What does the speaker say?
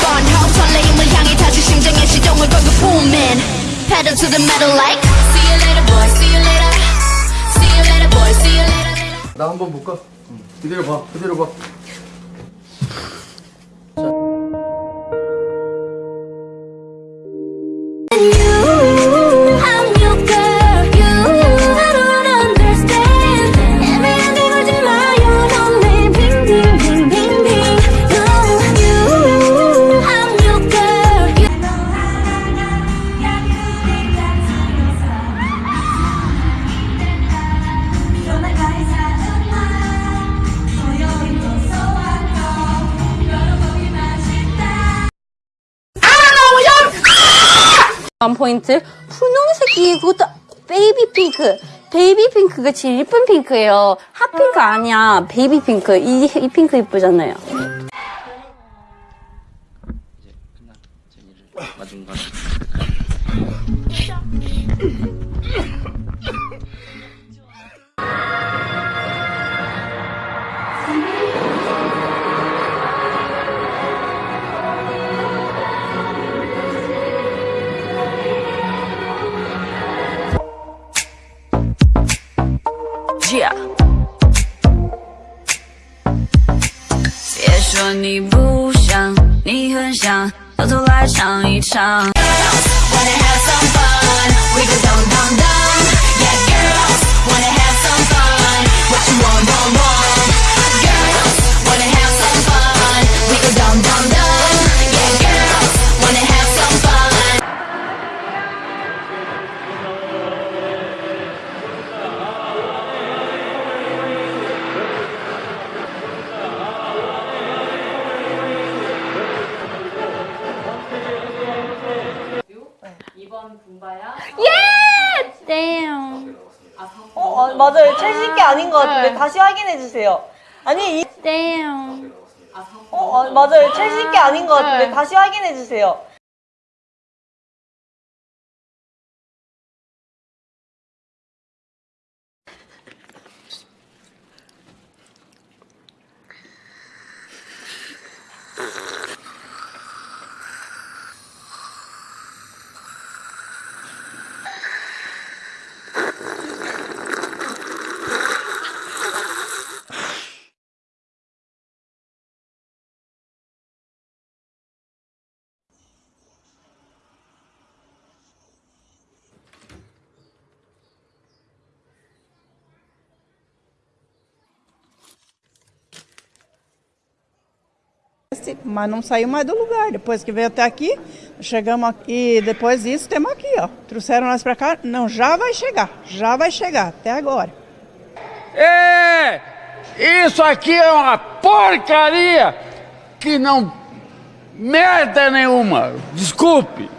fun house 설레임을 향해 다시 심장의 시동을 걸고 booming Pedal to the metal like See you later boy see you later See you later boy see you later 나 한번 볼까? 그대로 봐, 그대로 봐. 원 포인트 분홍색이 그것도 베이비 핑크. 베이비 핑크가 제일 예쁜 핑크예요. 핫핑크 아니야. 베이비 핑크. 이, 이 핑크 예쁘잖아요. Yeah. 说你不想，你很想，到头来尝一尝。Wanna have some fun? We go dum dum dum. 예! 땡 어, 어, 맞아요. 최신 게 아닌 것 같은데 다시 확인해 주세요. 아니 이, 땡 어, 어, 맞아요. 최신 게 아닌 것 같은데 다시 확인해 주세요. Mas não saiu mais do lugar. Depois que veio até aqui, chegamos aqui e depois disso temos aqui, ó. Trouxeram nós para cá, não, já vai chegar, já vai chegar, até agora. É! Isso aqui é uma porcaria que não merda nenhuma. Desculpe.